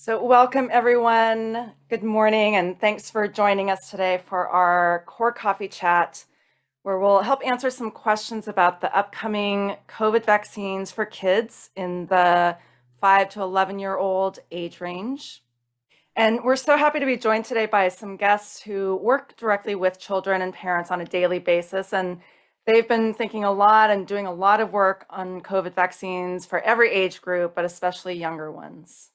So welcome everyone. Good morning and thanks for joining us today for our core coffee chat where we'll help answer some questions about the upcoming COVID vaccines for kids in the 5 to 11 year old age range. And we're so happy to be joined today by some guests who work directly with children and parents on a daily basis. And they've been thinking a lot and doing a lot of work on COVID vaccines for every age group, but especially younger ones.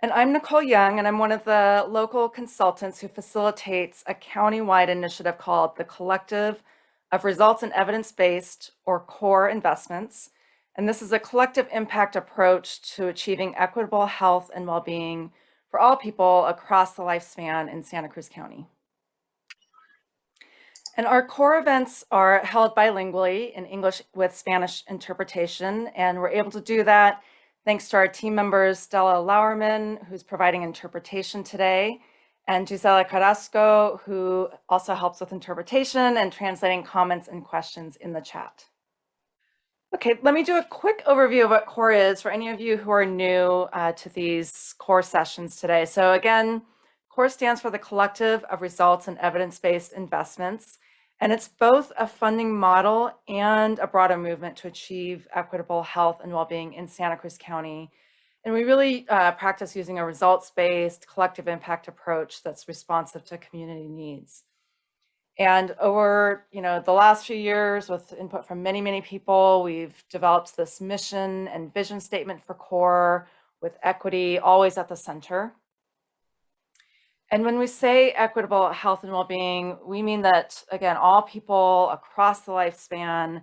And I'm Nicole Young, and I'm one of the local consultants who facilitates a county-wide initiative called the Collective of Results and Evidence-Based, or CORE Investments. And this is a collective impact approach to achieving equitable health and well-being for all people across the lifespan in Santa Cruz County. And our core events are held bilingually in English with Spanish interpretation, and we're able to do that Thanks to our team members, Stella Lauerman, who's providing interpretation today, and Gisela Carrasco, who also helps with interpretation and translating comments and questions in the chat. Okay, let me do a quick overview of what CORE is for any of you who are new uh, to these CORE sessions today. So again, CORE stands for the Collective of Results and Evidence-Based Investments. And it's both a funding model and a broader movement to achieve equitable health and well-being in Santa Cruz County. And we really uh, practice using a results-based collective impact approach that's responsive to community needs. And over you know, the last few years with input from many, many people, we've developed this mission and vision statement for CORE with equity always at the center. And when we say equitable health and well-being, we mean that, again, all people across the lifespan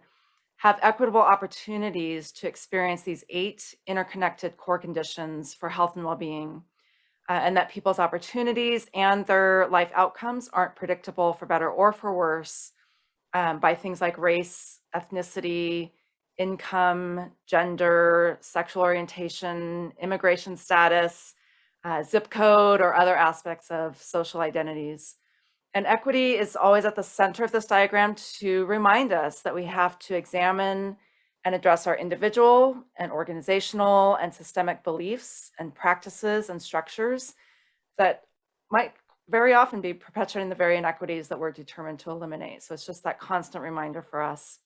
have equitable opportunities to experience these eight interconnected core conditions for health and well-being, uh, and that people's opportunities and their life outcomes aren't predictable for better or for worse um, by things like race, ethnicity, income, gender, sexual orientation, immigration status, uh, zip code or other aspects of social identities. And equity is always at the center of this diagram to remind us that we have to examine and address our individual and organizational and systemic beliefs and practices and structures that might very often be perpetuating the very inequities that we're determined to eliminate. So it's just that constant reminder for us.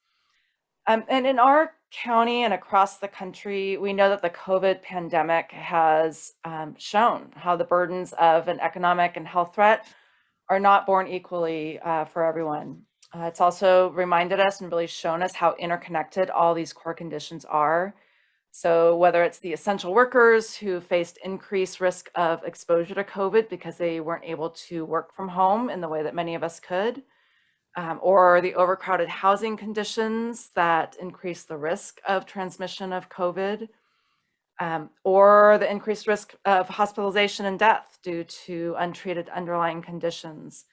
Um, and in our county and across the country, we know that the COVID pandemic has um, shown how the burdens of an economic and health threat are not borne equally uh, for everyone. Uh, it's also reminded us and really shown us how interconnected all these core conditions are. So whether it's the essential workers who faced increased risk of exposure to COVID because they weren't able to work from home in the way that many of us could, um, or the overcrowded housing conditions that increase the risk of transmission of COVID, um, or the increased risk of hospitalization and death due to untreated underlying conditions,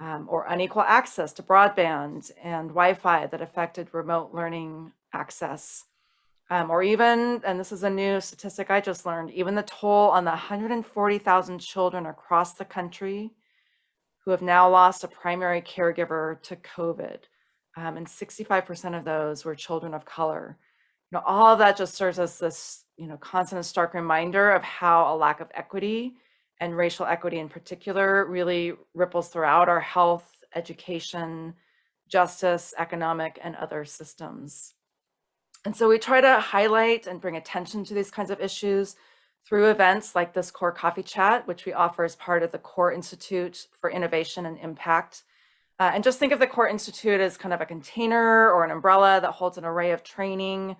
um, or unequal access to broadband and Wi-Fi that affected remote learning access. Um, or even, and this is a new statistic I just learned, even the toll on the 140,000 children across the country who have now lost a primary caregiver to COVID. Um, and 65% of those were children of color. You know, all of that just serves as this, you know, constant stark reminder of how a lack of equity and racial equity in particular really ripples throughout our health, education, justice, economic, and other systems. And so we try to highlight and bring attention to these kinds of issues through events like this CORE Coffee Chat, which we offer as part of the CORE Institute for Innovation and Impact. Uh, and just think of the CORE Institute as kind of a container or an umbrella that holds an array of training,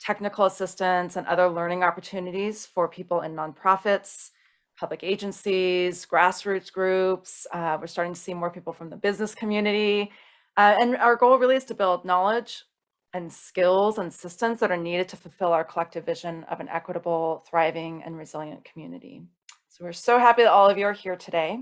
technical assistance, and other learning opportunities for people in nonprofits, public agencies, grassroots groups. Uh, we're starting to see more people from the business community. Uh, and our goal really is to build knowledge, and skills and systems that are needed to fulfill our collective vision of an equitable, thriving, and resilient community. So we're so happy that all of you are here today.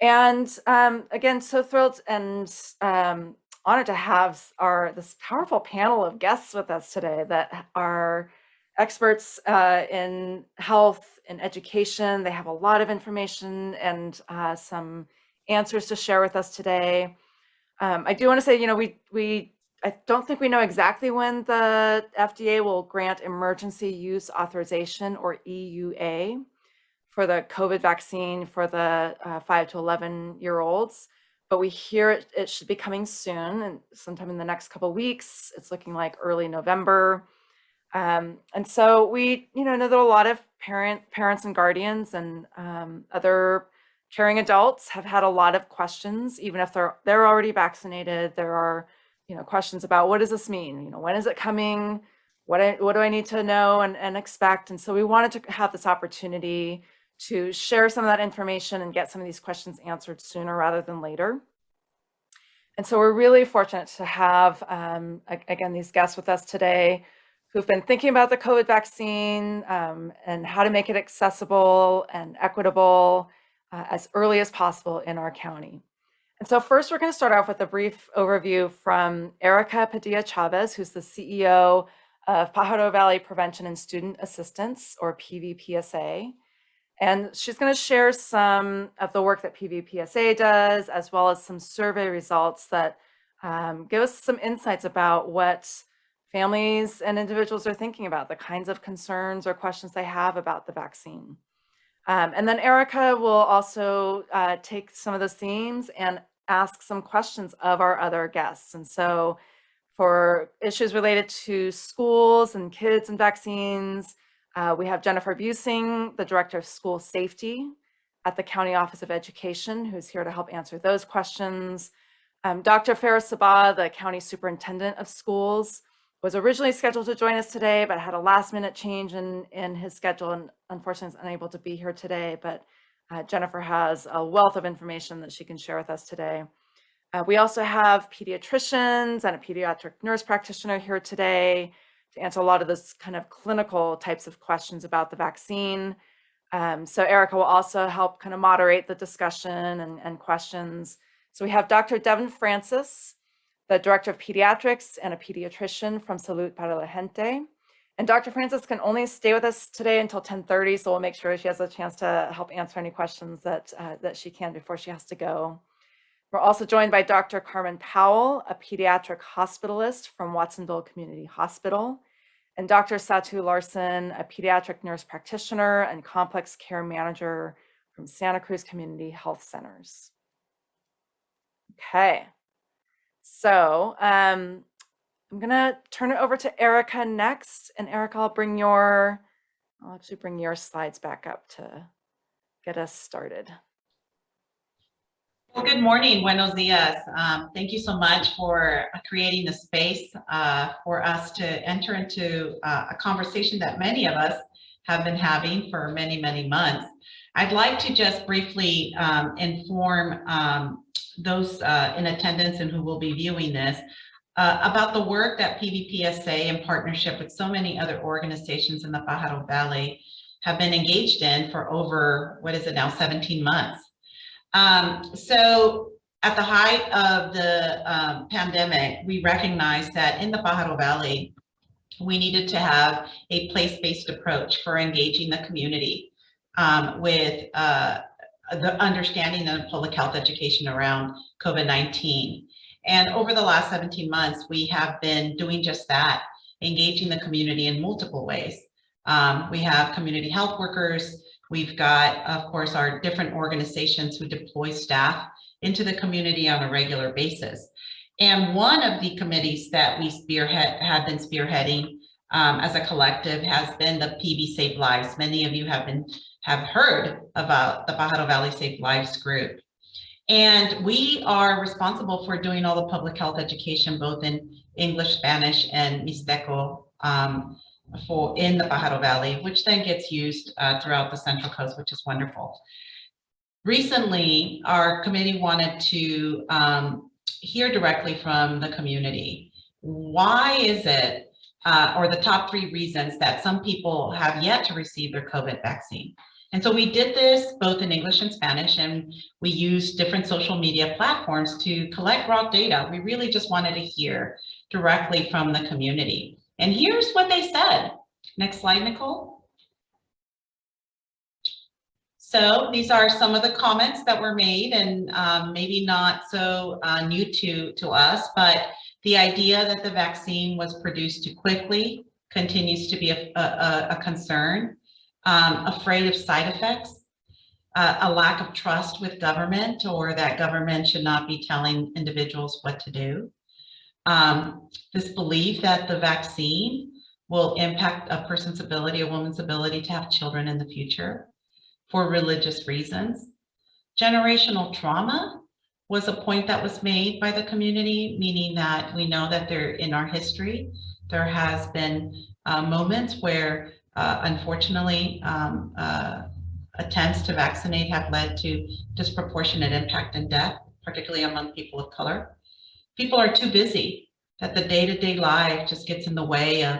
And um, again, so thrilled and um, honored to have our this powerful panel of guests with us today that are experts uh, in health and education. They have a lot of information and uh, some answers to share with us today. Um, I do want to say, you know, we we I don't think we know exactly when the FDA will grant emergency use authorization or EUA for the COVID vaccine for the uh, 5 to 11 year olds. But we hear it, it should be coming soon and sometime in the next couple weeks. It's looking like early November. Um, and so we, you know, know that a lot of parent parents and guardians and um, other caring adults have had a lot of questions, even if they're they're already vaccinated. There are, you know, questions about what does this mean? You know, when is it coming? What I, what do I need to know and, and expect? And so we wanted to have this opportunity to share some of that information and get some of these questions answered sooner rather than later. And so we're really fortunate to have, um, again, these guests with us today who've been thinking about the COVID vaccine um, and how to make it accessible and equitable uh, as early as possible in our county. And so first, we're going to start off with a brief overview from Erica Padilla Chavez, who's the CEO of Pajaro Valley Prevention and Student Assistance, or PVPSA. And she's going to share some of the work that PVPSA does, as well as some survey results that um, give us some insights about what families and individuals are thinking about, the kinds of concerns or questions they have about the vaccine. Um, and then Erica will also uh, take some of those themes and ask some questions of our other guests. And so for issues related to schools and kids and vaccines, uh, we have Jennifer Busing, the Director of School Safety at the County Office of Education, who's here to help answer those questions. Um, Dr. Faris Sabbah, the County Superintendent of Schools, was originally scheduled to join us today, but had a last minute change in, in his schedule and unfortunately is unable to be here today. But uh, Jennifer has a wealth of information that she can share with us today. Uh, we also have pediatricians and a pediatric nurse practitioner here today to answer a lot of those kind of clinical types of questions about the vaccine. Um, so Erica will also help kind of moderate the discussion and, and questions. So we have Dr. Devin Francis, the Director of Pediatrics and a pediatrician from Salud para la Gente. And Dr. Francis can only stay with us today until 1030, so we'll make sure she has a chance to help answer any questions that, uh, that she can before she has to go. We're also joined by Dr. Carmen Powell, a pediatric hospitalist from Watsonville Community Hospital, and Dr. Satu Larson, a pediatric nurse practitioner and complex care manager from Santa Cruz Community Health Centers. Okay, so um, I'm gonna turn it over to Erica next, and Erica, I'll bring your, I'll actually bring your slides back up to get us started. Well, good morning, buenos dias. Um, thank you so much for creating the space uh, for us to enter into uh, a conversation that many of us have been having for many, many months. I'd like to just briefly um, inform um, those uh, in attendance and who will be viewing this uh, about the work that PVPSA in partnership with so many other organizations in the Pajaro Valley have been engaged in for over, what is it now, 17 months. Um, so at the height of the um, pandemic, we recognized that in the Pajaro Valley, we needed to have a place-based approach for engaging the community um, with uh, the understanding of public health education around COVID-19. And over the last 17 months, we have been doing just that, engaging the community in multiple ways. Um, we have community health workers, We've got, of course, our different organizations who deploy staff into the community on a regular basis. And one of the committees that we spearhead have been spearheading um, as a collective has been the PV Save Lives. Many of you have been have heard about the Pajaro Valley Save Lives group. And we are responsible for doing all the public health education, both in English, Spanish, and Mixteco um, for in the Pajaro Valley, which then gets used uh, throughout the Central Coast, which is wonderful. Recently, our committee wanted to um, hear directly from the community. Why is it, uh, or the top three reasons that some people have yet to receive their COVID vaccine? And so we did this both in English and Spanish, and we used different social media platforms to collect raw data. We really just wanted to hear directly from the community. And here's what they said. Next slide, Nicole. So these are some of the comments that were made and um, maybe not so uh, new to, to us, but The idea that the vaccine was produced too quickly continues to be a, a, a concern. Um, afraid of side effects, uh, a lack of trust with government or that government should not be telling individuals what to do. Um, this belief that the vaccine will impact a person's ability, a woman's ability to have children in the future for religious reasons. Generational trauma was a point that was made by the community, meaning that we know that there in our history, there has been uh, moments where uh, unfortunately um, uh, attempts to vaccinate have led to disproportionate impact and death, particularly among people of color. People are too busy that the day-to-day -day life just gets in the way of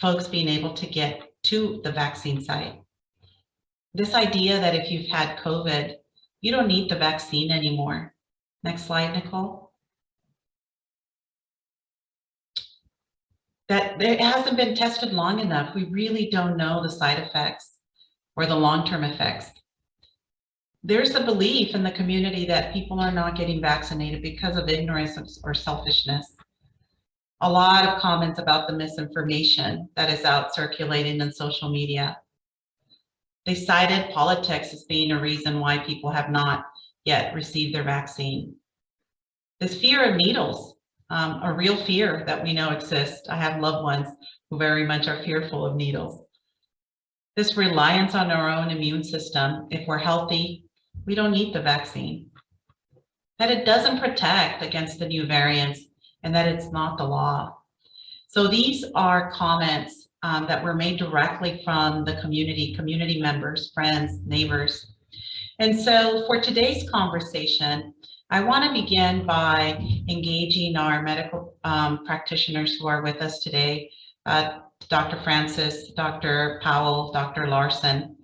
folks being able to get to the vaccine site. This idea that if you've had COVID, you don't need the vaccine anymore. Next slide, Nicole. That it hasn't been tested long enough. We really don't know the side effects or the long-term effects. There's a belief in the community that people are not getting vaccinated because of ignorance or selfishness. A lot of comments about the misinformation that is out circulating in social media. They cited politics as being a reason why people have not yet receive their vaccine. This fear of needles, um, a real fear that we know exists. I have loved ones who very much are fearful of needles. This reliance on our own immune system, if we're healthy, we don't need the vaccine. That it doesn't protect against the new variants and that it's not the law. So these are comments um, that were made directly from the community, community members, friends, neighbors. And so for today's conversation, I want to begin by engaging our medical um, practitioners who are with us today, uh, Dr. Francis, Dr. Powell, Dr. Larson.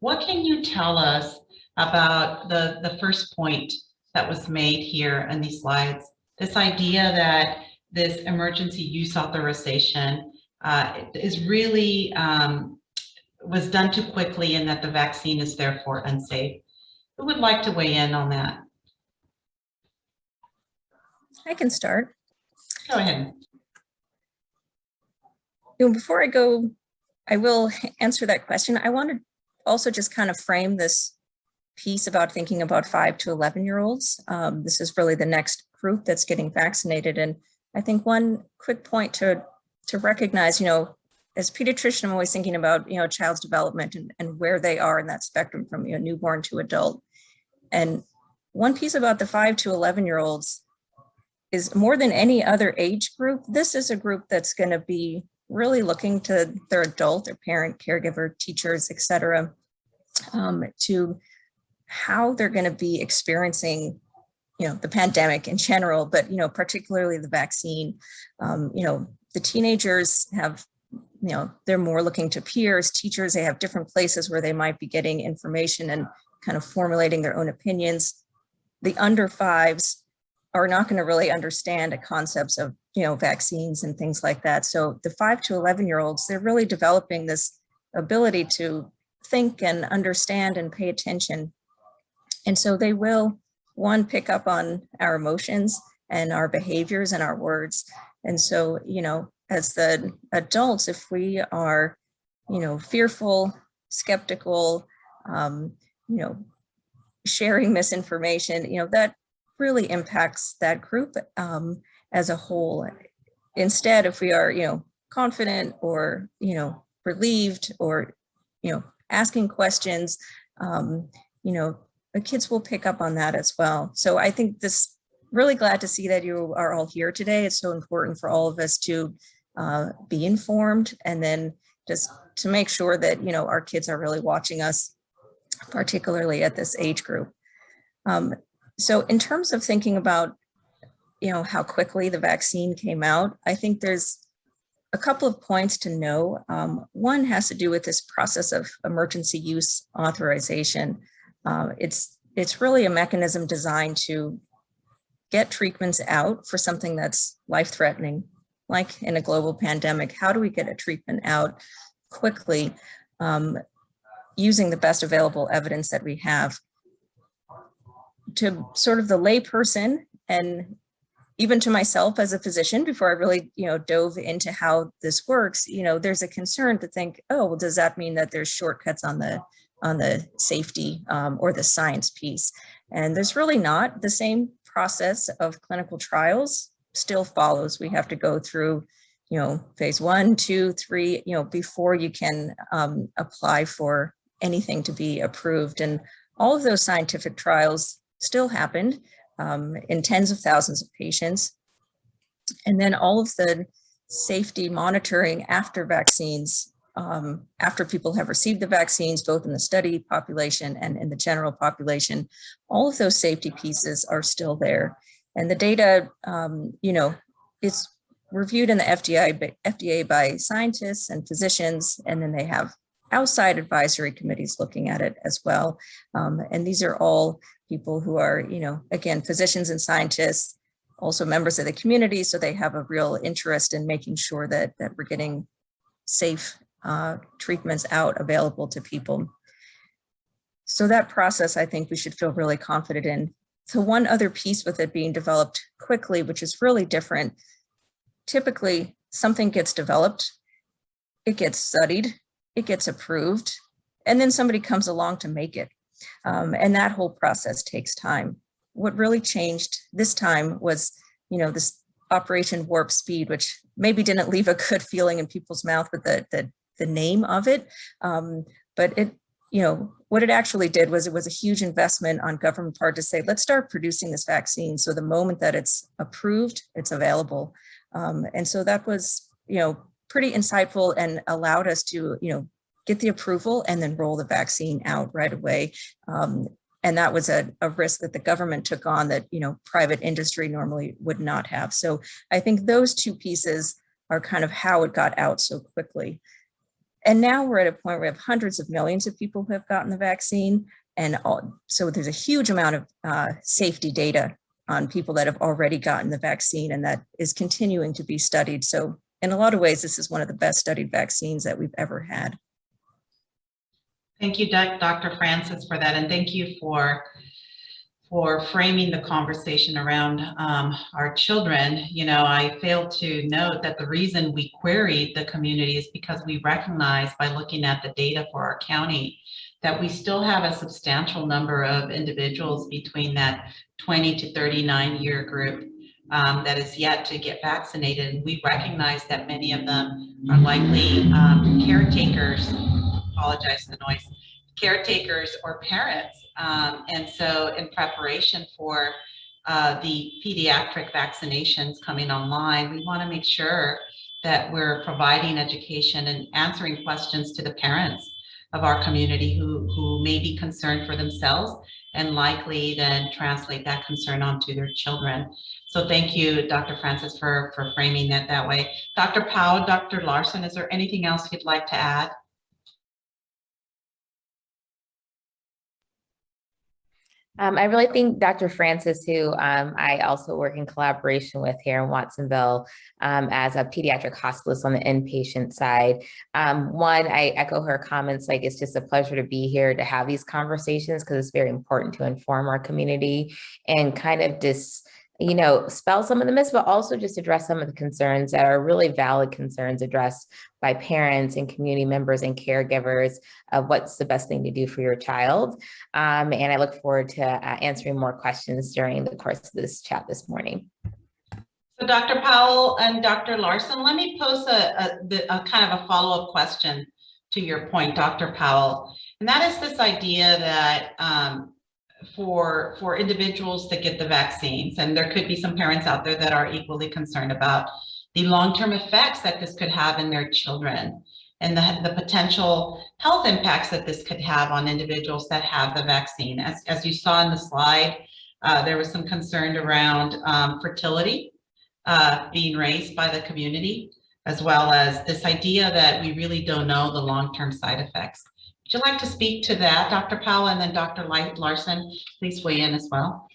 What can you tell us about the, the first point that was made here in these slides? This idea that this emergency use authorization uh, is really um, was done too quickly and that the vaccine is therefore unsafe. Who would like to weigh in on that? I can start. Go ahead. You know, before I go, I will answer that question. I want to also just kind of frame this piece about thinking about five to 11 year olds. Um, this is really the next group that's getting vaccinated. And I think one quick point to to recognize, you know, as pediatrician, I'm always thinking about, you know, child's development and, and where they are in that spectrum from, you know, newborn to adult. And one piece about the five to 11 year olds is more than any other age group, this is a group that's going to be really looking to their adult, their parent, caregiver, teachers, et cetera, um, to how they're going to be experiencing you know, the pandemic in general, but, you know, particularly the vaccine, um, you know, the teenagers have, you know, they're more looking to peers, teachers, they have different places where they might be getting information and kind of formulating their own opinions. The under fives are not going to really understand the concepts of, you know, vaccines and things like that. So the five to 11 year olds, they're really developing this ability to think and understand and pay attention. And so they will, one, pick up on our emotions and our behaviors and our words. And so, you know, as the adults, if we are, you know, fearful, skeptical, um, you know, sharing misinformation, you know, that really impacts that group um, as a whole. Instead, if we are, you know, confident or, you know, relieved or, you know, asking questions, um, you know, the kids will pick up on that as well. So I think this really glad to see that you are all here today. It's so important for all of us to uh, be informed and then just to make sure that, you know, our kids are really watching us, particularly at this age group. Um, so in terms of thinking about, you know, how quickly the vaccine came out, I think there's a couple of points to know. Um, one has to do with this process of emergency use authorization. Uh, it's it's really a mechanism designed to get treatments out for something that's life-threatening, like in a global pandemic? How do we get a treatment out quickly um, using the best available evidence that we have? To sort of the layperson, and even to myself as a physician, before I really, you know, dove into how this works, you know, there's a concern to think, oh, well, does that mean that there's shortcuts on the on the safety um, or the science piece? And there's really not the same process of clinical trials still follows. We have to go through, you know, phase one, two, three, you know, before you can um, apply for anything to be approved. And all of those scientific trials still happened um, in tens of thousands of patients. And then all of the safety monitoring after vaccines, um, after people have received the vaccines, both in the study population and in the general population, all of those safety pieces are still there. And the data, um, you know, it's reviewed in the FDA, FDA by scientists and physicians, and then they have outside advisory committees looking at it as well. Um, and these are all people who are, you know, again, physicians and scientists, also members of the community. So they have a real interest in making sure that, that we're getting safe uh, treatments out available to people. So that process, I think we should feel really confident in. So one other piece with it being developed quickly, which is really different. Typically, something gets developed, it gets studied, it gets approved, and then somebody comes along to make it. Um, and that whole process takes time. What really changed this time was, you know, this Operation Warp Speed, which maybe didn't leave a good feeling in people's mouth with the, the, the name of it. Um, but it, you know, what it actually did was it was a huge investment on government part to say, let's start producing this vaccine. So the moment that it's approved, it's available. Um, and so that was, you know, pretty insightful and allowed us to, you know, get the approval and then roll the vaccine out right away. Um, and that was a, a risk that the government took on that, you know, private industry normally would not have. So I think those two pieces are kind of how it got out so quickly. And now we're at a point where we have hundreds of millions of people who have gotten the vaccine. And all, so there's a huge amount of uh, safety data on people that have already gotten the vaccine and that is continuing to be studied. So in a lot of ways, this is one of the best studied vaccines that we've ever had. Thank you, Dr. Francis, for that, and thank you for for framing the conversation around um, our children. You know, I failed to note that the reason we queried the community is because we recognize by looking at the data for our county that we still have a substantial number of individuals between that 20 to 39 year group um, that is yet to get vaccinated. And we recognize that many of them are likely um, caretakers apologize for the noise, caretakers or parents. Um, and so in preparation for uh, the pediatric vaccinations coming online, we want to make sure that we're providing education and answering questions to the parents of our community who, who may be concerned for themselves and likely then translate that concern onto their children. So thank you, Dr. Francis, for, for framing that that way. Dr. Powell, Dr. Larson, is there anything else you'd like to add? Um, I really think Dr. Francis, who um, I also work in collaboration with here in Watsonville um, as a pediatric hospitalist on the inpatient side. Um, one, I echo her comments, like it's just a pleasure to be here to have these conversations because it's very important to inform our community and kind of just you know, spell some of the myths, but also just address some of the concerns that are really valid concerns addressed by parents and community members and caregivers of what's the best thing to do for your child. Um, and I look forward to uh, answering more questions during the course of this chat this morning. So Dr. Powell and Dr. Larson, let me pose a, a, a kind of a follow-up question to your point, Dr. Powell. And that is this idea that um, for for individuals to get the vaccines. And there could be some parents out there that are equally concerned about the long-term effects that this could have in their children and the, the potential health impacts that this could have on individuals that have the vaccine. As, as you saw in the slide uh, there was some concern around um, fertility uh, being raised by the community as well as this idea that we really don't know the long-term side effects would you like to speak to that, Dr. Powell, and then Dr. Larson, please weigh in as well.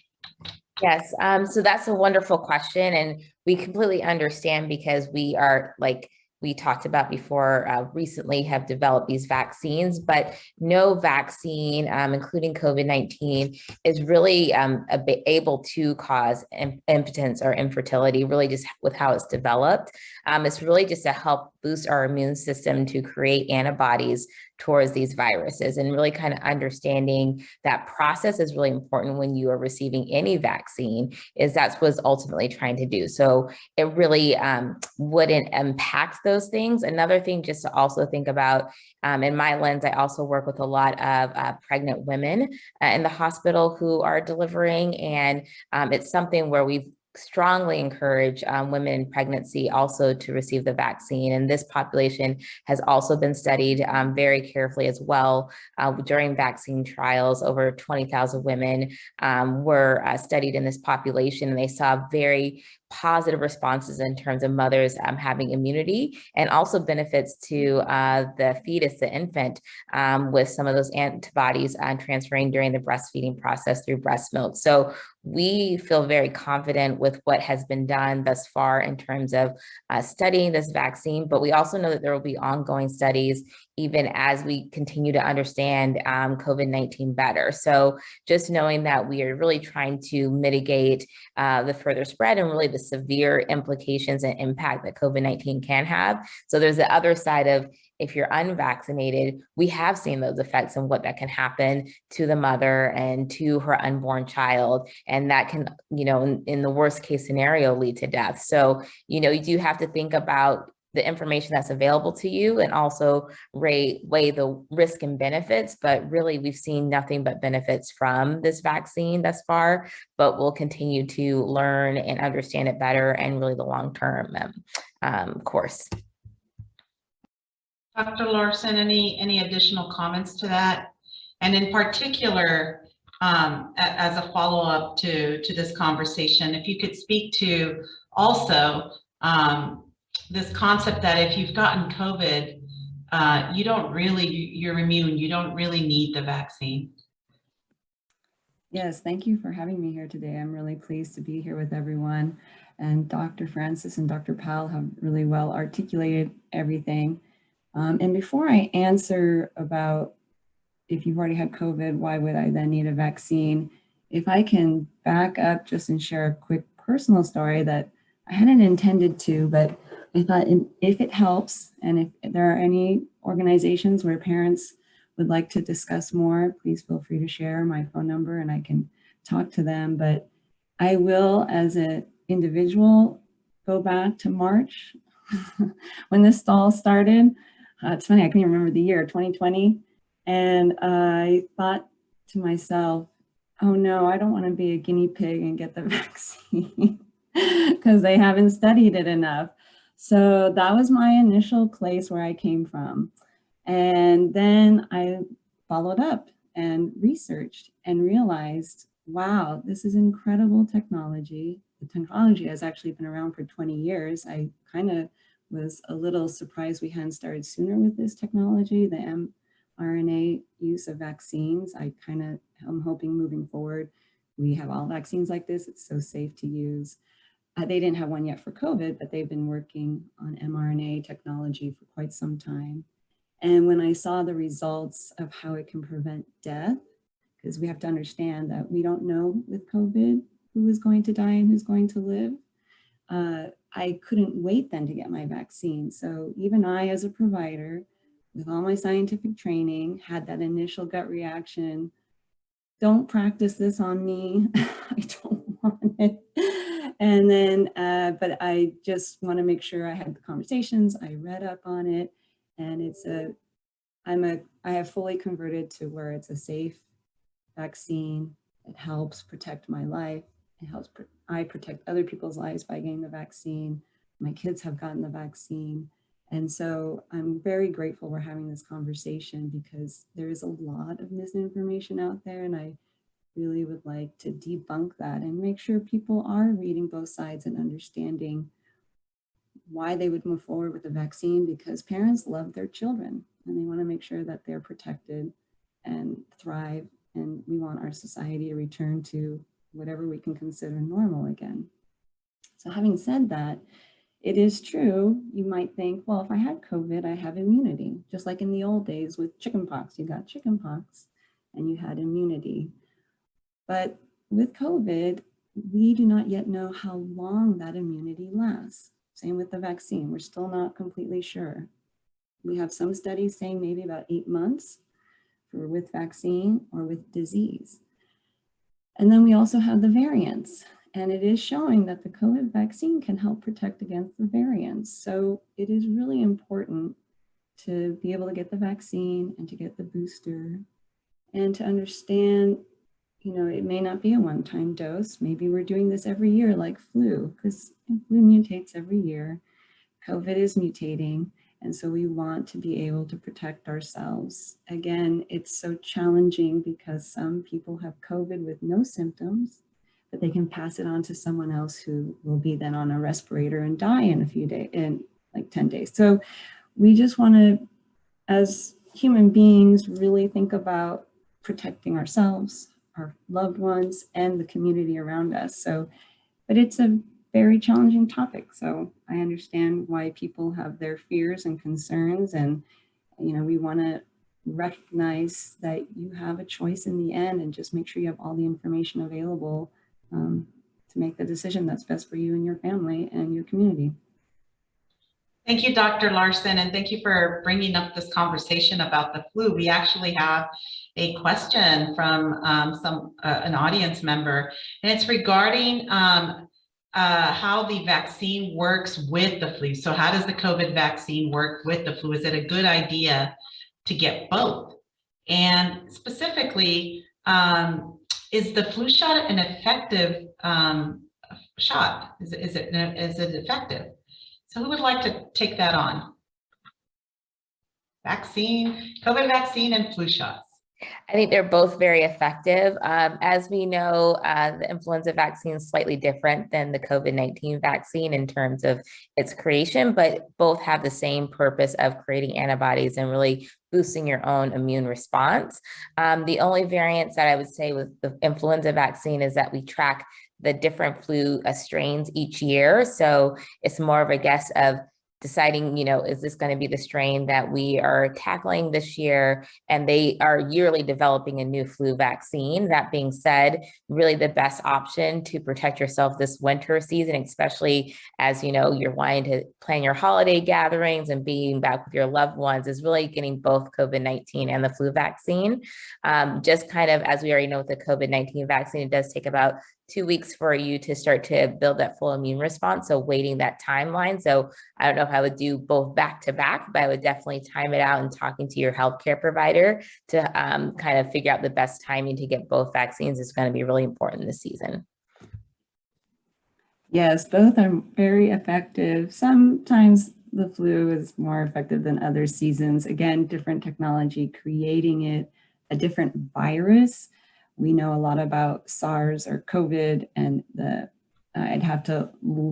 Yes, um, so that's a wonderful question and we completely understand because we are like we talked about before, uh, recently have developed these vaccines, but no vaccine, um, including COVID-19, is really um, able to cause im- impotence or infertility, really just with how it's developed. Um, it's really just to help boost our immune system to create antibodies towards these viruses and really kind of understanding that process is really important when you are receiving any vaccine is that's what's ultimately trying to do. So it really um, wouldn't impact those things. Another thing just to also think about um, in my lens, I also work with a lot of uh, pregnant women uh, in the hospital who are delivering and um, it's something where we've strongly encourage um, women in pregnancy also to receive the vaccine. And this population has also been studied um, very carefully as well. Uh, during vaccine trials, over 20,000 women um, were uh, studied in this population and they saw very positive responses in terms of mothers um, having immunity and also benefits to uh, the fetus, the infant, um, with some of those antibodies uh, transferring during the breastfeeding process through breast milk. So we feel very confident with what has been done thus far in terms of uh, studying this vaccine, but we also know that there will be ongoing studies even as we continue to understand um, COVID-19 better. So just knowing that we are really trying to mitigate uh, the further spread and really the severe implications and impact that COVID-19 can have. So there's the other side of if you're unvaccinated, we have seen those effects and what that can happen to the mother and to her unborn child. And that can, you know, in, in the worst case scenario, lead to death. So, you know, you do have to think about the information that's available to you and also weigh, weigh the risk and benefits. But really, we've seen nothing but benefits from this vaccine thus far, but we'll continue to learn and understand it better and really the long-term um, um, course. Dr. Larson, any, any additional comments to that? And in particular, um, as a follow-up to, to this conversation, if you could speak to also um, this concept that if you've gotten COVID, uh, you don't really, you're immune, you don't really need the vaccine. Yes, thank you for having me here today. I'm really pleased to be here with everyone. And Dr. Francis and Dr. Powell have really well articulated everything. Um, and before I answer about if you've already had COVID, why would I then need a vaccine? If I can back up just and share a quick personal story that I hadn't intended to, but I thought if it helps, and if there are any organizations where parents would like to discuss more, please feel free to share my phone number and I can talk to them. But I will, as an individual, go back to March when this all started. Uh, it's funny, I can't even remember the year, 2020. And I thought to myself, oh no, I don't want to be a guinea pig and get the vaccine because they haven't studied it enough. So that was my initial place where I came from. And then I followed up and researched and realized, wow, this is incredible technology. The technology has actually been around for 20 years. I kind of was a little surprised we hadn't started sooner with this technology, the mRNA use of vaccines. I kind of am hoping moving forward, we have all vaccines like this. It's so safe to use. Uh, they didn't have one yet for COVID, but they've been working on mRNA technology for quite some time. And when I saw the results of how it can prevent death, because we have to understand that we don't know with COVID who is going to die and who's going to live, uh, I couldn't wait then to get my vaccine. So even I, as a provider, with all my scientific training, had that initial gut reaction. Don't practice this on me. I don't want it. And then, uh, but I just want to make sure I had the conversations. I read up on it and it's a, I'm a, I have fully converted to where it's a safe vaccine. It helps protect my life. It helps, pr- I protect other people's lives by getting the vaccine. My kids have gotten the vaccine. And so I'm very grateful we're having this conversation because there is a lot of misinformation out there and I really would like to debunk that and make sure people are reading both sides and understanding why they would move forward with the vaccine because parents love their children and they want to make sure that they're protected and thrive. And we want our society to return to whatever we can consider normal again. So having said that, it is true, you might think, well, if I had COVID, I have immunity, just like in the old days with chickenpox, you got chickenpox and you had immunity. But with COVID, we do not yet know how long that immunity lasts. Same with the vaccine, we're still not completely sure. We have some studies saying maybe about eight months for with vaccine or with disease. And then we also have the variants. And it is showing that the COVID vaccine can help protect against the variants. So it is really important to be able to get the vaccine and to get the booster and to understand, you know, it may not be a one-time dose. Maybe we're doing this every year like flu because flu mutates every year. COVID is mutating. And so we want to be able to protect ourselves. Again, it's so challenging because some people have COVID with no symptoms but they can pass it on to someone else who will be then on a respirator and die in a few days, in like 10 days. So we just want to, as human beings, really think about protecting ourselves, our loved ones, and the community around us. So, but it's a very challenging topic. So I understand why people have their fears and concerns. And, you know, we want to recognize that you have a choice in the end and just make sure you have all the information available um, to make the decision that's best for you and your family and your community. Thank you, Dr. Larson, and thank you for bringing up this conversation about the flu. We actually have a question from um, some uh, an audience member, and it's regarding um, uh, how the vaccine works with the flu. So how does the COVID vaccine work with the flu? Is it a good idea to get both? And specifically, um, is the flu shot an effective um, shot? Is is it is it effective? So who would like to take that on? Vaccine, COVID vaccine and flu shots. I think they're both very effective. Um, as we know, uh, the influenza vaccine is slightly different than the COVID-19 vaccine in terms of its creation, but both have the same purpose of creating antibodies and really boosting your own immune response. Um, the only variance that I would say with the influenza vaccine is that we track the different flu uh, strains each year. So it's more of a guess of deciding, you know, is this going to be the strain that we are tackling this year? And they are yearly developing a new flu vaccine. That being said, really the best option to protect yourself this winter season, especially as, you know, you're wanting to plan your holiday gatherings and being back with your loved ones is really getting both COVID-19 and the flu vaccine. Um, just kind of, as we already know with the COVID-19 vaccine, it does take about two weeks for you to start to build that full immune response. So waiting that timeline. So I don't know if I would do both back to back, but I would definitely time it out and talking to your healthcare provider to um, kind of figure out the best timing to get both vaccines is going to be really important this season. Yes, both are very effective. Sometimes the flu is more effective than other seasons. Again, different technology creating it, a different virus we know a lot about SARS or COVID and the, I'd have to,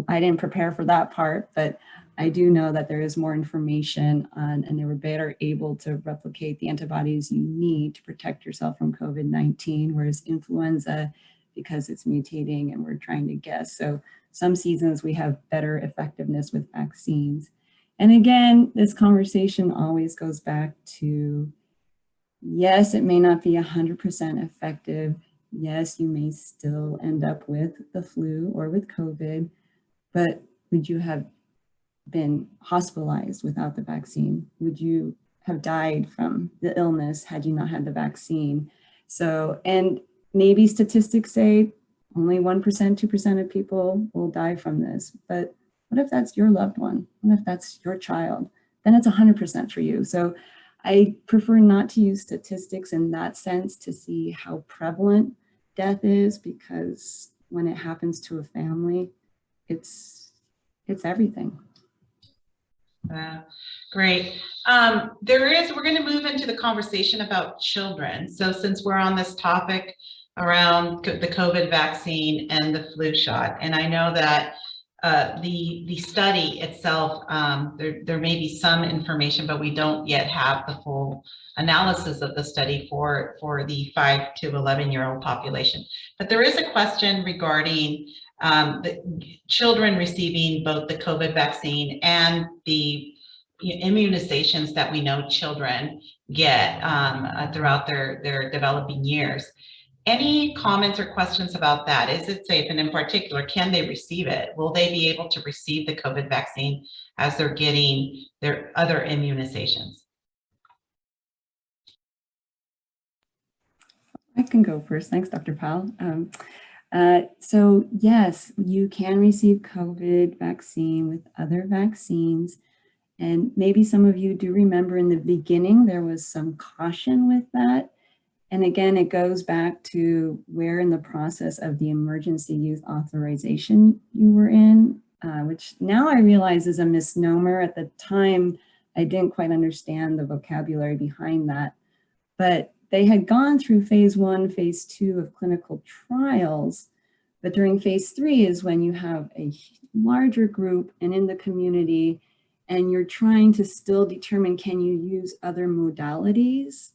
I didn't prepare for that part, but I do know that there is more information on, and they were better able to replicate the antibodies you need to protect yourself from COVID-19, whereas influenza, because it's mutating and we're trying to guess. So some seasons we have better effectiveness with vaccines. And again, this conversation always goes back to Yes, it may not be 100% effective. Yes, you may still end up with the flu or with COVID, but would you have been hospitalized without the vaccine? Would you have died from the illness had you not had the vaccine? So, and maybe statistics say only 1%, 2% of people will die from this, but what if that's your loved one? What if that's your child? Then it's 100% for you. So I prefer not to use statistics in that sense to see how prevalent death is because when it happens to a family, it's it's everything. Uh, great. Um, there is, we're going to move into the conversation about children. So since we're on this topic around the COVID vaccine and the flu shot, and I know that uh, the the study itself, um, there, there may be some information, but we don't yet have the full analysis of the study for, for the 5 to 11 year old population. But there is a question regarding um, the children receiving both the COVID vaccine and the immunizations that we know children get um, uh, throughout their, their developing years. Any comments or questions about that? Is it safe? And in particular, can they receive it? Will they be able to receive the COVID vaccine as they're getting their other immunizations? I can go first. Thanks, Dr. Powell. Um, uh, so yes, you can receive COVID vaccine with other vaccines. And maybe some of you do remember in the beginning, there was some caution with that. And again, it goes back to where in the process of the emergency youth authorization you were in, uh, which now I realize is a misnomer. At the time, I didn't quite understand the vocabulary behind that. But they had gone through phase one, phase two of clinical trials, but during phase three is when you have a larger group and in the community, and you're trying to still determine, can you use other modalities?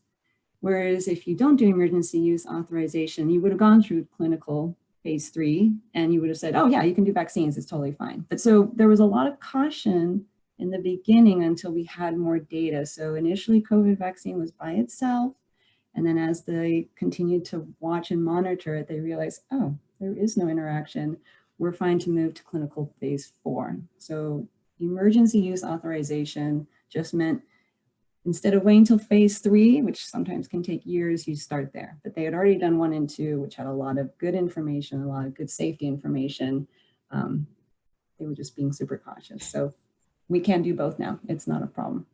Whereas if you don't do emergency use authorization, you would have gone through clinical phase three and you would have said, oh yeah, you can do vaccines, it's totally fine. But so there was a lot of caution in the beginning until we had more data. So initially COVID vaccine was by itself. And then as they continued to watch and monitor it, they realized, oh, there is no interaction. We're fine to move to clinical phase four. So emergency use authorization just meant instead of waiting till phase three, which sometimes can take years, you start there. But they had already done one and two, which had a lot of good information, a lot of good safety information. Um, they were just being super cautious. So we can do both now. It's not a problem.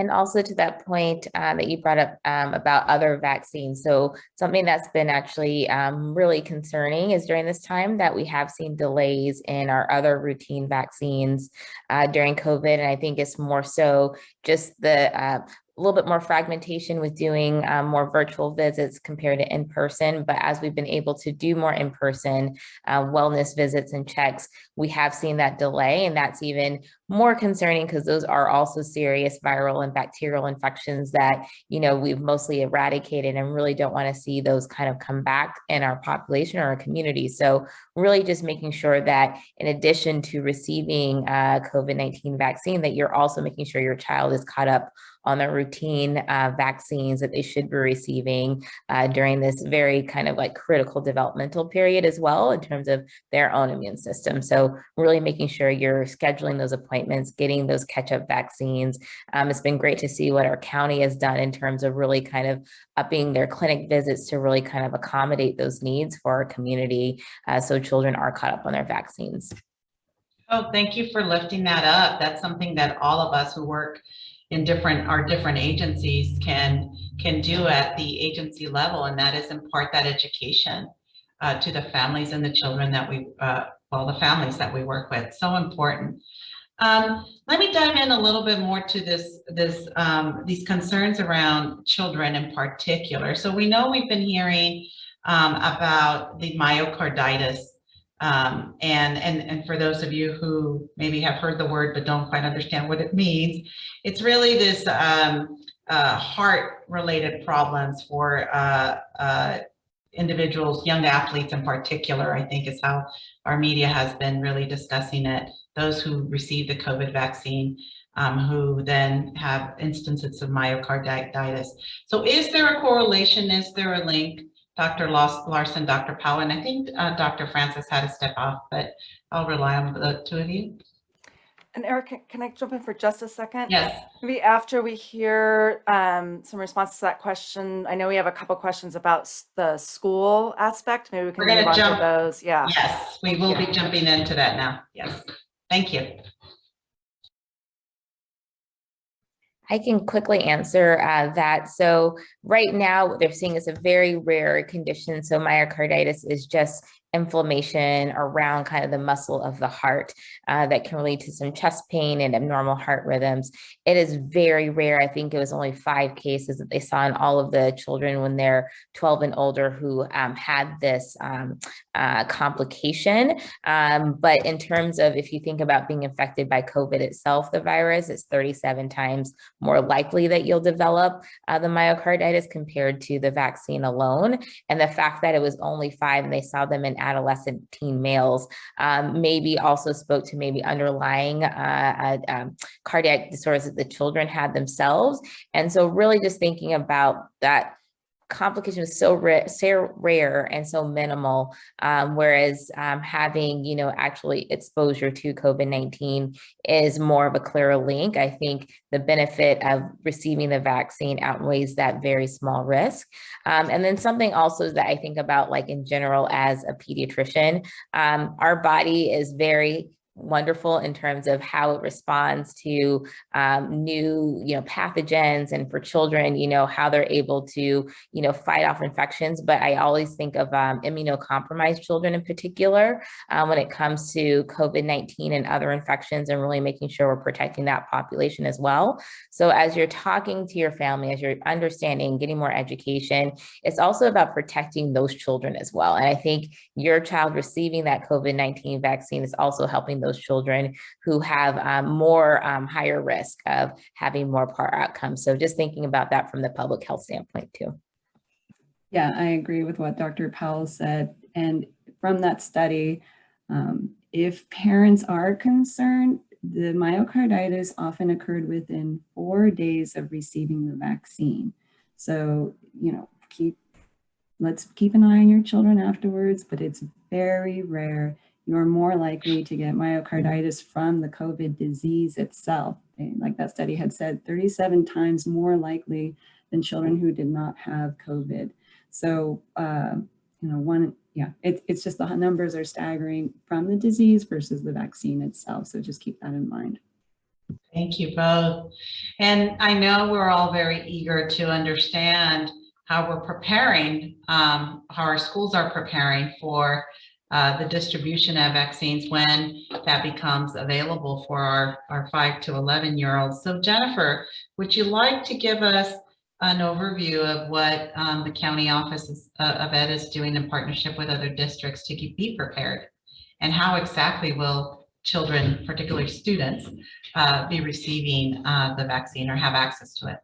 And also to that point uh, that you brought up um, about other vaccines. So something that's been actually um, really concerning is during this time that we have seen delays in our other routine vaccines uh, during COVID. And I think it's more so just the uh, a little bit more fragmentation with doing um, more virtual visits compared to in person. But as we've been able to do more in person uh, wellness visits and checks, we have seen that delay. And that's even more concerning because those are also serious viral and bacterial infections that, you know, we've mostly eradicated and really don't want to see those kind of come back in our population or our community. So really just making sure that in addition to receiving a COVID-19 vaccine, that you're also making sure your child is caught up on the routine uh, vaccines that they should be receiving uh, during this very kind of like critical developmental period as well in terms of their own immune system. So really making sure you're scheduling those appointments, getting those catch-up vaccines. Um, it's been great to see what our county has done in terms of really kind of upping their clinic visits to really kind of accommodate those needs for our community uh, so children are caught up on their vaccines. Oh, thank you for lifting that up. That's something that all of us who work in different our different agencies can can do at the agency level and that is impart that education uh, to the families and the children that we uh, well the families that we work with so important. Um, let me dive in a little bit more to this this um, these concerns around children in particular. So we know we've been hearing um, about the myocarditis um, and, and, and for those of you who maybe have heard the word but don't quite understand what it means, it's really this um, uh, heart-related problems for uh, uh, individuals, young athletes in particular, I think is how our media has been really discussing it. Those who receive the COVID vaccine, um, who then have instances of myocarditis. So is there a correlation? Is there a link? Dr. Larson, Dr. Powell, and I think uh, Dr. Francis had to step off, but I'll rely on the two of you. And Eric, can- can I jump in for just a second? Yes, Maybe after we hear um, some responses to that question, I know we have a couple questions about the school aspect. Maybe we can We're gonna jump- those. Yeah. yes, we will be jumping into that now. Yes, thank you. I can quickly answer uh, that. So right now, what they're seeing is a very rare condition. So myocarditis is just inflammation around kind of the muscle of the heart uh, that can lead to some chest pain and abnormal heart rhythms. It is very rare. I think it was only five cases that they saw in all of the children when they're 12 and older who um, had this um, uh, complication. Um, but in terms of if you think about being infected by COVID itself, the virus, it's 37 times more likely that you'll develop uh, the myocarditis compared to the vaccine alone. And the fact that it was only five and they saw them in adolescent teen males um, maybe also spoke to maybe underlying uh, uh, um, cardiac disorders that the children had themselves. And so really just thinking about that complication rare, so rare and so minimal, um, whereas um, having, you know, actually exposure to COVID-19 is more of a clearer link. I think the benefit of receiving the vaccine outweighs that very small risk. Um, and then something also that I think about like in general as a pediatrician, um, our body is very wonderful in terms of how it responds to um, new, you know, pathogens and for children, you know, how they're able to, you know, fight off infections. But I always think of um, immunocompromised children in particular um, when it comes to COVID-19 and other infections and really making sure we're protecting that population as well. So as you're talking to your family, as you're understanding, getting more education, it's also about protecting those children as well. And I think your child receiving that COVID-19 vaccine is also helping those children who have um, more um, higher risk of having more poor outcomes. So just thinking about that from the public health standpoint too. Yeah, I agree with what Dr. Powell said. And from that study, um, if parents are concerned, the myocarditis often occurred within four days of receiving the vaccine. So, you know, keep, let's keep an eye on your children afterwards, but it's very rare. You're more likely to get myocarditis from the COVID disease itself. Like that study had said, 37 times more likely than children who did not have COVID. So, uh, you know, one, yeah, it, it's just the numbers are staggering from the disease versus the vaccine itself. So just keep that in mind. Thank you both. And I know we're all very eager to understand how we're preparing, um, how our schools are preparing for uh, the distribution of vaccines when that becomes available for our, our 5 to 11 year olds. So Jennifer, would you like to give us an overview of what um, the county office uh, of ed is doing in partnership with other districts to keep, be prepared? And how exactly will children, particularly students, uh, be receiving uh, the vaccine or have access to it?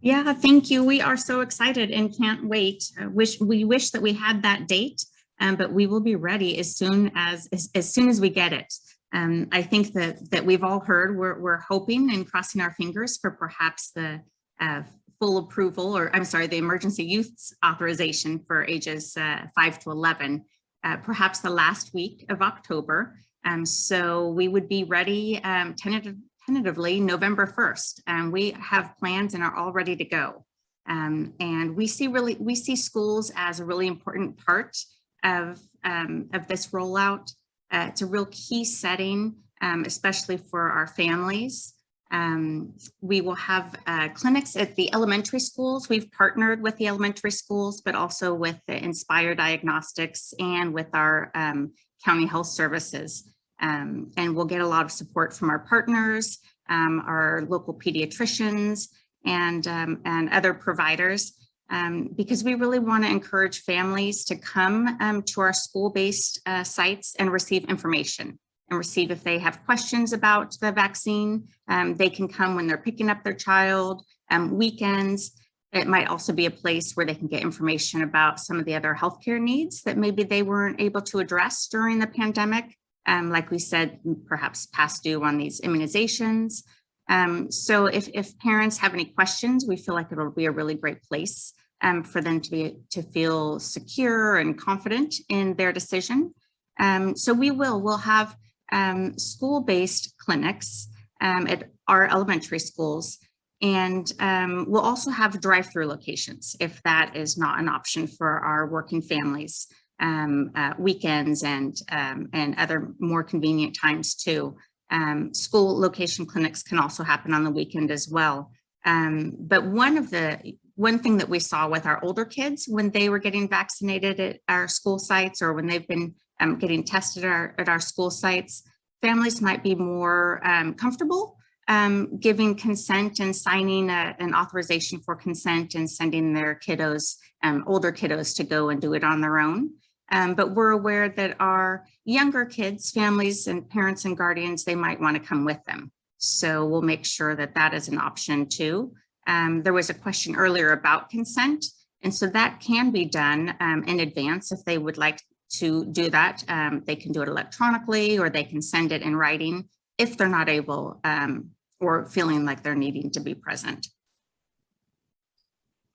Yeah, thank you. We are so excited and can't wait. I wish we wish that we had that date, um, but we will be ready as soon as as, as soon as we get it. Um, I think that that we've all heard. We're we're hoping and crossing our fingers for perhaps the uh, full approval, or I'm sorry, the emergency use authorization for ages uh, five to 11, uh, perhaps the last week of October. Um, so we would be ready um, tentative, tentatively November 1st. And we have plans and are all ready to go. Um, and we see really, we see schools as a really important part of, um, of this rollout. Uh, it's a real key setting, um, especially for our families. Um, we will have uh, clinics at the elementary schools. We've partnered with the elementary schools, but also with Inspire Diagnostics and with our um, county health services. Um, and we'll get a lot of support from our partners, um, our local pediatricians, and, and other providers, um, because we really want to encourage families to come to our school-based uh, sites and receive information and receive if they have questions about the vaccine. Um, they can come when they're picking up their child, um, weekends. It might also be a place where they can get information about some of the other healthcare needs that maybe they weren't able to address during the pandemic. Um, like we said, perhaps past due on these immunizations. Um, so if, if parents have any questions, we feel like it'll be a really great place um, for them to be to feel secure and confident in their decision. Um, so we will, we'll have um, school-based clinics um, at our elementary schools. And um, we'll also have drive-through locations if that is not an option for our working families, um, uh, weekends and, um, and other more convenient times too. Um, school location clinics can also happen on the weekend as well. but one of the one thing that we saw with our older kids when they were getting vaccinated at our school sites or when they've been um, getting tested at our, at our school sites, families might be more um, comfortable um, giving consent and signing a, an authorization for consent and sending their kiddos, um, older kiddos to go and do it on their own. Um, but we're aware that our younger kids, families and parents and guardians, they might want to come with them. So we'll make sure that that is an option too. Um, there was a question earlier about consent. And so that can be done um, in advance if they would like to do that. Um, they can do it electronically or they can send it in writing if they're not able um, or feeling like they're needing to be present.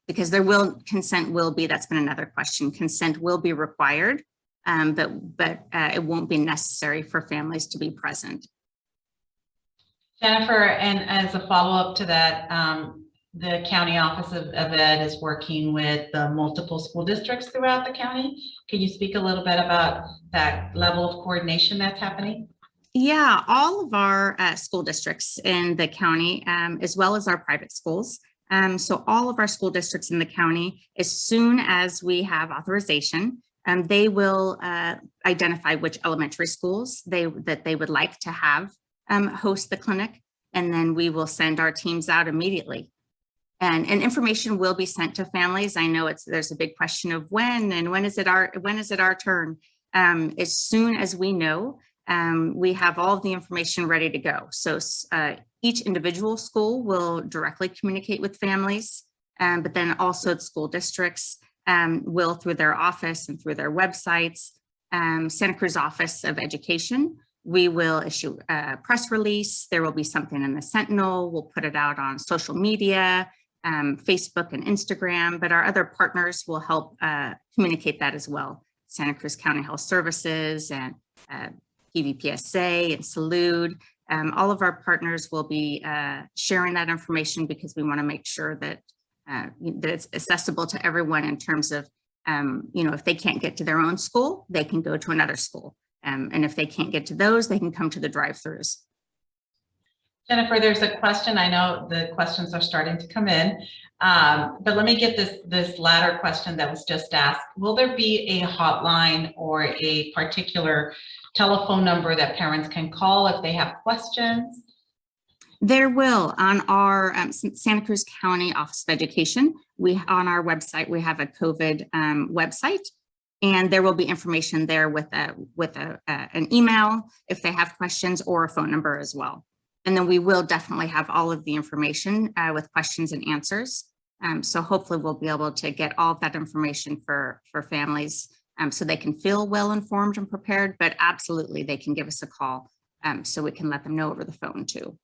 Because there will, consent will be, that's been another question, consent will be required, um, but, but uh, it won't be necessary for families to be present. Jennifer, and as a follow-up to that, um, the County Office of of Ed is working with the multiple school districts throughout the county. Can you speak a little bit about that level of coordination that's happening? Yeah, all of our uh, school districts in the county, um, as well as our private schools. Um, so all of our school districts in the county, as soon as we have authorization, um, they will uh, identify which elementary schools they that they would like to have um, host the clinic. And then we will send our teams out immediately. And, and information will be sent to families. I know it's there's a big question of when and when is it our when is it our turn? Um, as soon as we know, um, we have all of the information ready to go. So uh, each individual school will directly communicate with families, um, but then also the school districts um, will through their office and through their websites. Um, Santa Cruz Office of Education, we will issue a press release. There will be something in the Sentinel. We'll put it out on social media, um, Facebook and Instagram, but our other partners will help uh, communicate that as well. Santa Cruz County Health Services and uh, PVPSA and Salud. Um, all of our partners will be uh, sharing that information because we want to make sure that, uh, that it's accessible to everyone in terms of, um, you know, if they can't get to their own school, they can go to another school. Um, and if they can't get to those, they can come to the drive-throughs. Jennifer, there's a question. I know the questions are starting to come in, um, but let me get this this latter question that was just asked. Will there be a hotline or a particular telephone number that parents can call if they have questions? There will on our um, Santa Cruz County Office of Education. We on our website we have a COVID um, website, and there will be information there with a with a, uh, an email if they have questions or a phone number as well. And then we will definitely have all of the information uh, with questions and answers. Um, so hopefully we'll be able to get all of that information for, for families um, so they can feel well informed and prepared, but absolutely they can give us a call um, so we can let them know over the phone too.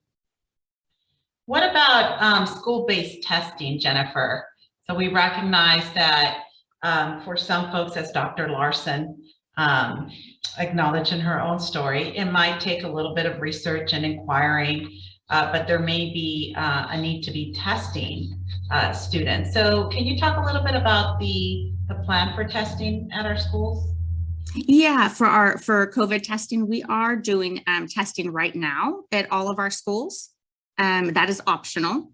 What about um, school-based testing, Jennifer? So we recognize that um, for some folks, as Dr. Larson um, acknowledged in her own story, it might take a little bit of research and inquiring, uh, but there may be uh, a need to be testing uh, students. So can you talk a little bit about the, the plan for testing at our schools? Yeah, for our for COVID testing, we are doing um, testing right now at all of our schools. Um, that is optional.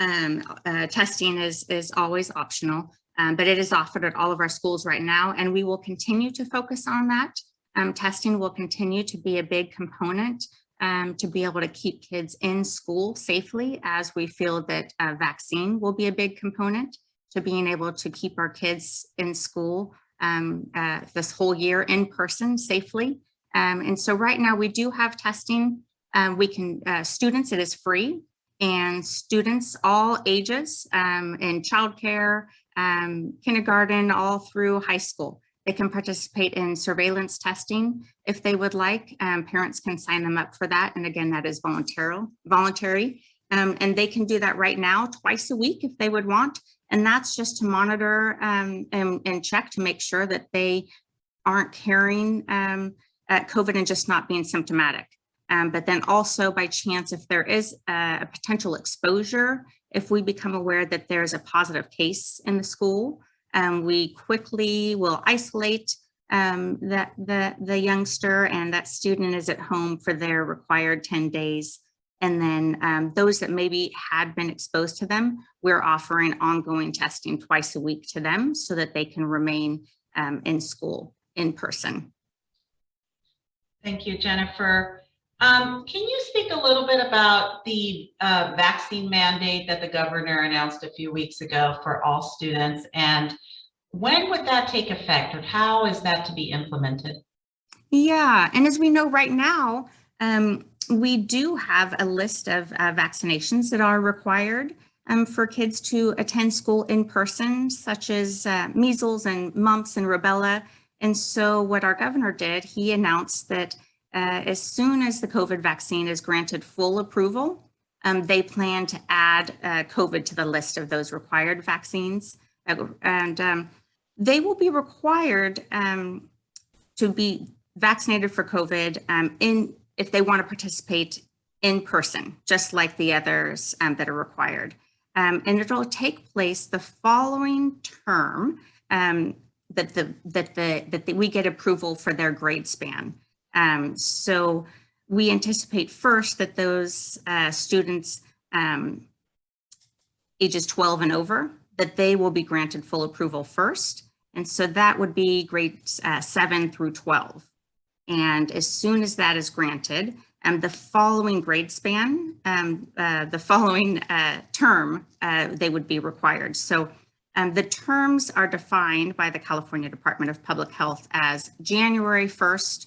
Um, uh, testing is is always optional, um, but it is offered at all of our schools right now, and we will continue to focus on that. Um, testing will continue to be a big component um, to be able to keep kids in school safely as we feel that a vaccine will be a big component to being able to keep our kids in school um, uh, this whole year in person safely. Um, and so right now we do have testing. Um, we can, uh, students, it is free and students all ages um, in childcare, um, kindergarten, all through high school. They can participate in surveillance testing if they would like. Um, parents can sign them up for that. And again, that is voluntary. voluntary. Um, and they can do that right now twice a week if they would want. And that's just to monitor um, and, and, check to make sure that they aren't carrying um, COVID and just not being symptomatic. Um, but then also by chance, if there is a, a potential exposure, if we become aware that there's a positive case in the school, um, we quickly will isolate um, that the, the youngster and that student is at home for their required 10 days And then um, those that maybe had been exposed to them, we're offering ongoing testing twice a week to them so that they can remain um, in school in person. Thank you, Jennifer. Um, can you speak a little bit about the uh, vaccine mandate that the governor announced a few weeks ago for all students? And when would that take effect or how is that to be implemented? Yeah, and as we know right now, um, we do have a list of uh, vaccinations that are required um, for kids to attend school in person, such as uh, measles and mumps and rubella. And so what our governor did, he announced that uh, as soon as the COVID vaccine is granted full approval, um, they plan to add uh, COVID to the list of those required vaccines. Uh, and um, they will be required um, to be vaccinated for COVID um, in if they want to participate in person, just like the others um, that are required. Um, and it'll take place the following term that the that the that the, we get approval for their grade span. Um, so we anticipate first that those uh, students um, ages 12 and over that they will be granted full approval first. And so that would be grades uh, 7 through 12. And as soon as that is granted, um, the following grade span, um, uh, the following uh, term, uh, they would be required. So um, the terms are defined by the California Department of Public Health as January 1st,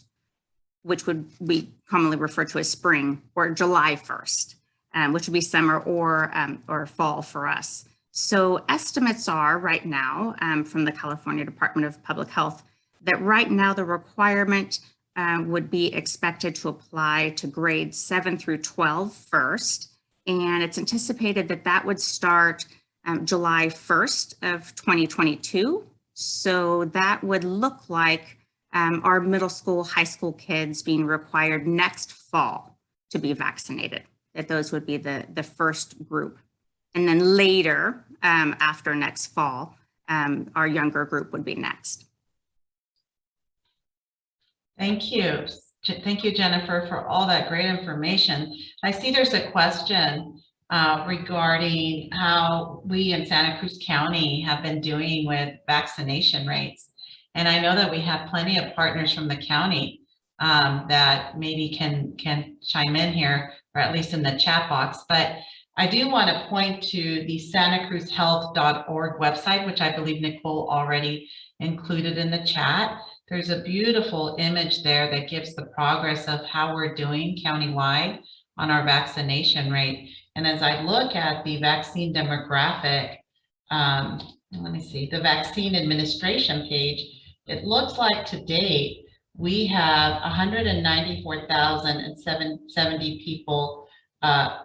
which would we commonly refer to as spring, or July 1st, um, which would be summer or, um, or fall for us. So estimates are right now um, from the California Department of Public Health that right now the requirement uh, would be expected to apply to grades 7 through 12 first. And it's anticipated that that would start um, July 1st of 2022. So that would look like um, our middle school, high school kids being required next fall to be vaccinated, that those would be the, the first group. And then later, um, after next fall, um, our younger group would be next. Thank you. Thank you, Jennifer, for all that great information. I see there's a question uh, regarding how we in Santa Cruz County have been doing with vaccination rates. And I know that we have plenty of partners from the county um, that maybe can can chime in here, or at least in the chat box. But I do want to point to the santacruzhealth.org website, which I believe Nicole already included in the chat. There's a beautiful image there that gives the progress of how we're doing countywide on our vaccination rate. And as I look at the vaccine demographic, um, let me see, the vaccine administration page, it looks like to date, we have 194,070 people uh,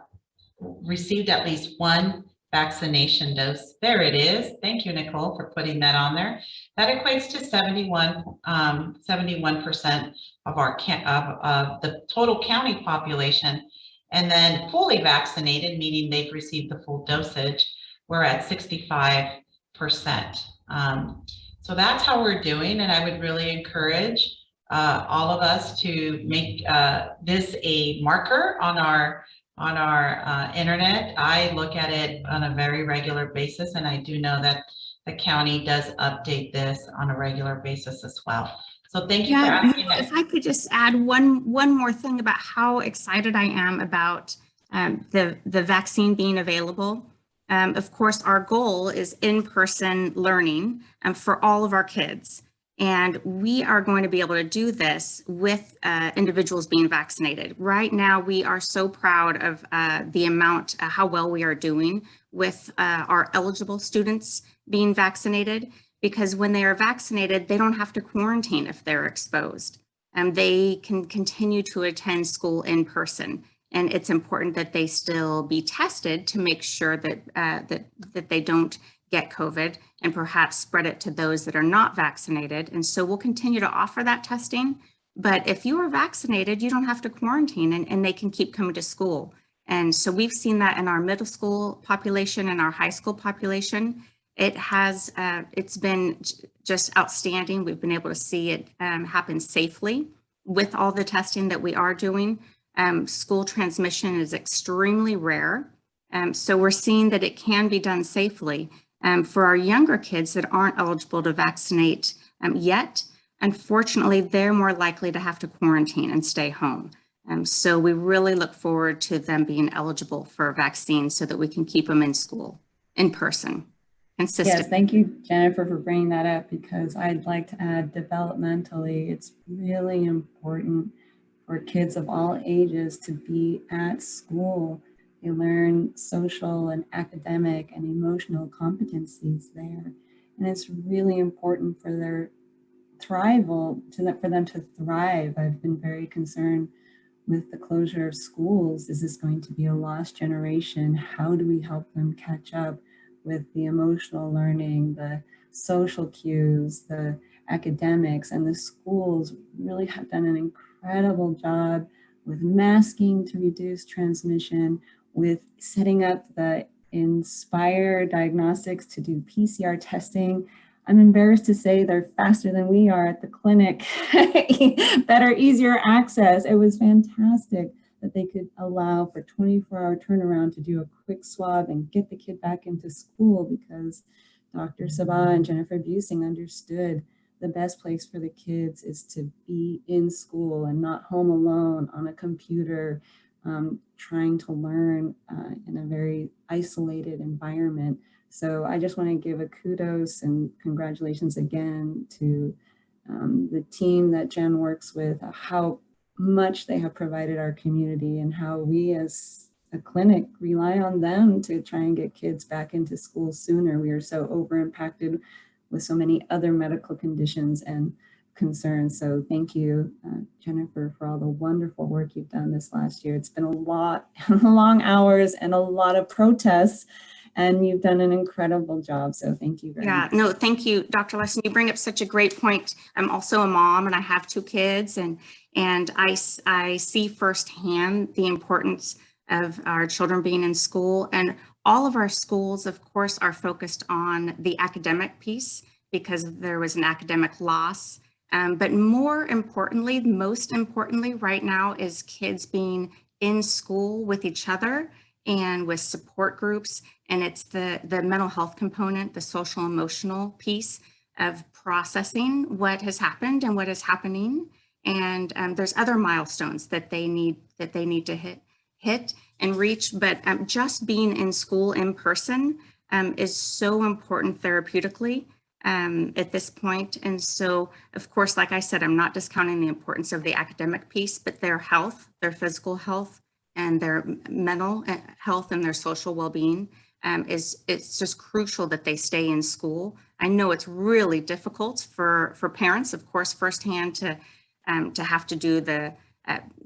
received at least one vaccination dose. There it is. Thank you, Nicole, for putting that on there. That equates to 71, um, 71% of our of, of the total county population. And then fully vaccinated, meaning they've received the full dosage, we're at 65%. Um, so that's how we're doing. And I would really encourage uh, all of us to make uh, this a marker on our on our uh, internet. I look at it on a very regular basis, and I do know that the county does update this on a regular basis as well. So thank you for Yeah, if I could just add one, one more thing about how excited I am about um, the, the vaccine being available. Um, of course, our goal is in-person learning um, for all of our kids. And we are going to be able to do this with uh, individuals being vaccinated. Right now, we are so proud of uh, the amount, uh, how well we are doing with uh, our eligible students being vaccinated, because when they are vaccinated, they don't have to quarantine if they're exposed. And they can continue to attend school in person. And it's important that they still be tested to make sure that, uh, that, that they don't get COVID and perhaps spread it to those that are not vaccinated. And so we'll continue to offer that testing. But if you are vaccinated, you don't have to quarantine and, and they can keep coming to school. And so we've seen that in our middle school population and our high school population. It has, uh, it's been just outstanding. We've been able to see it um, happen safely with all the testing that we are doing. Um, school transmission is extremely rare. Um, so we're seeing that it can be done safely. Um, for our younger kids that aren't eligible to vaccinate um, yet, unfortunately, they're more likely to have to quarantine and stay home. Um, so we really look forward to them being eligible for a vaccine so that we can keep them in school, in person, Consistent. Yes, thank you, Jennifer, for bringing that up because I'd like to add developmentally, it's really important for kids of all ages to be at school. They learn social and academic and emotional competencies there. And it's really important for their thrival, to them, for them to thrive. I've been very concerned with the closure of schools. Is this going to be a lost generation? How do we help them catch up? with the emotional learning, the social cues, the academics, and the schools really have done an incredible job with masking to reduce transmission, with setting up the Inspire Diagnostics to do PCR testing. I'm embarrassed to say they're faster than we are at the clinic. Better, easier access. It was fantastic that they could allow for 24 hour turnaround to do a quick swab and get the kid back into school because Dr. Sabbah and Jennifer Buesing understood the best place for the kids is to be in school and not home alone on a computer, um, trying to learn uh, in a very isolated environment. So I just want to give a kudos and congratulations again to um, the team that Jen works with, uh, how much they have provided our community and how we as a clinic rely on them to try and get kids back into school sooner. We are so over impacted with so many other medical conditions and concerns. So thank you, uh, Jennifer, for all the wonderful work you've done this last year. It's been a lot, long hours and a lot of protests and you've done an incredible job. So thank you very Yeah, much. no, thank you, Dr. Larson. You bring up such a great point. I'm also a mom and I have two kids and and I, I see firsthand the importance of our children being in school and all of our schools, of course, are focused on the academic piece because there was an academic loss. Um, but more importantly, most importantly right now is kids being in school with each other and with support groups. And it's the, the mental health component, the social emotional piece of processing what has happened and what is happening. And um, there's other milestones that they need that they need to hit hit and reach. But um, just being in school in person um, is so important therapeutically um, at this point. And so, of course, like I said, I'm not discounting the importance of the academic piece, but their health, their physical health, and their mental uh, health and their social well-being um, is it's just crucial that they stay in school. I know it's really difficult for for parents, of course, firsthand to um, to have to do the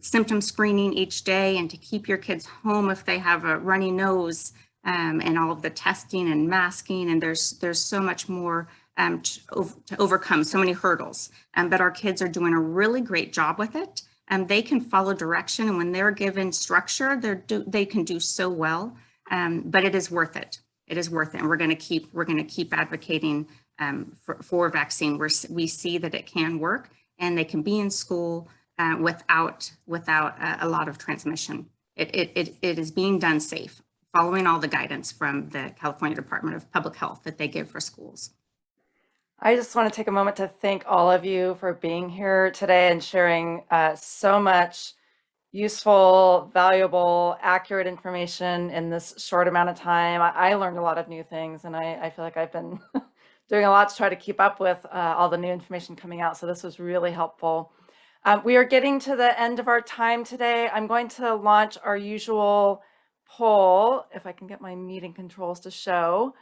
symptom screening each day and to keep your kids home if they have a runny nose um, and all of the testing and masking. And there's there's so much more um, to, to overcome, so many hurdles. Um, but our kids are doing a really great job with it. And they can follow direction. And when they're given structure, they're do, they can do so well. Um, but it is worth it. It is worth it. And we're going to keep we're going to keep advocating um, for, for vaccine. We're, we see that it can work and they can be in school uh, without without uh, a lot of transmission. It, it, it, it is being done safe, following all the guidance from the California Department of Public Health that they give for schools. I just want to take a moment to thank all of you for being here today and sharing uh, so much useful, valuable, accurate information in this short amount of time. I, I learned a lot of new things, and I, I feel like I've been doing a lot to try to keep up with uh, all the new information coming out. So this was really helpful. Uh, we are getting to the end of our time today. I'm going to launch our usual poll, if I can get my meeting controls to show,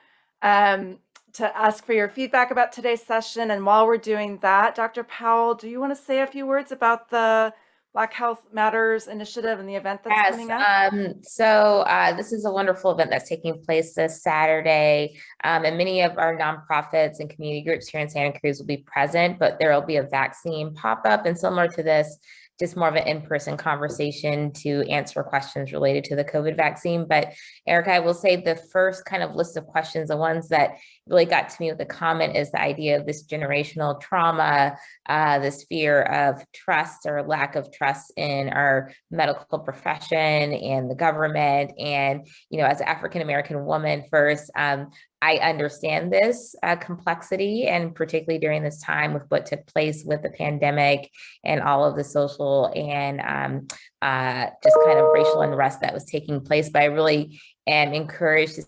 um, to ask for your feedback about today's session. And while we're doing that, Dr. Powell, do you want to say a few words about the Black Health Matters initiative and the event that's Yes, coming up? um, so, uh, this is a wonderful event that's taking place this Saturday. Um, and many of our nonprofits and community groups here in Santa Cruz will be present, but there will be a vaccine pop-up and similar to this, just more of an in-person conversation to answer questions related to the COVID vaccine. But Erica, I will say the first kind of list of questions, the ones that really got to me with the comment is the idea of this generational trauma, uh, this fear of trust or lack of trust in our medical profession and the government. And, you know, as an African-American woman first, um, I understand this uh, complexity and particularly during this time with what took place with the pandemic and all of the social and um, uh, just kind of racial unrest that was taking place. But I really am encouraged to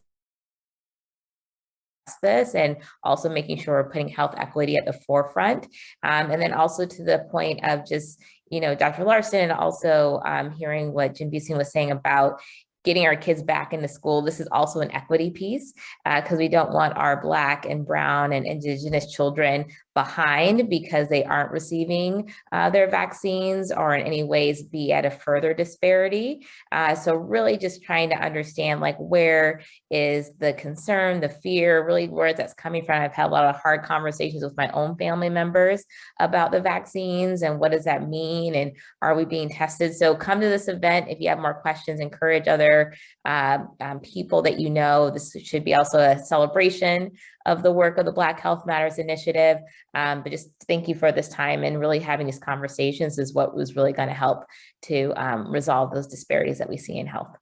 this and also making sure we're putting health equity at the forefront. Um, and then also to the point of just, you know, Dr. Larson and also um, hearing what Jim Buesing was saying about getting our kids back into school. This is also an equity piece uh, because we don't want our Black and Brown and Indigenous children behind because they aren't receiving uh, their vaccines or in any ways be at a further disparity. Uh, so really just trying to understand like where is the concern, the fear, really where that's coming from. I've had a lot of hard conversations with my own family members about the vaccines and what does that mean and are we being tested? So come to this event if you have more questions, encourage other uh, um, people that you know. This should be also a celebration of the work of the Black Health Matters Initiative. Um, but just thank you for this time and really having these conversations is what was really going to help to um, resolve those disparities that we see in health.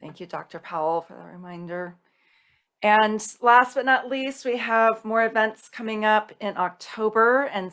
Thank you, Dr. Powell, for the reminder. And last but not least, we have more events coming up in October and